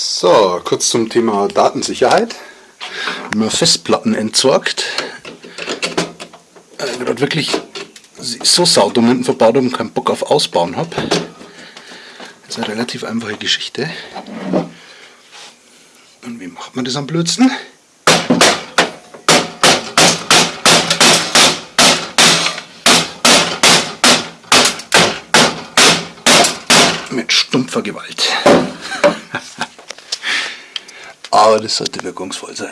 So, kurz zum Thema Datensicherheit. Wenn man Festplatten entsorgt, äh, gerade wirklich so saudumm hinten verbaut und keinen Bock auf Ausbauen habe. Das ist eine relativ einfache Geschichte. Und wie macht man das am blödsten? Mit stumpfer Gewalt. Aber das sollte wirkungsvoll sein.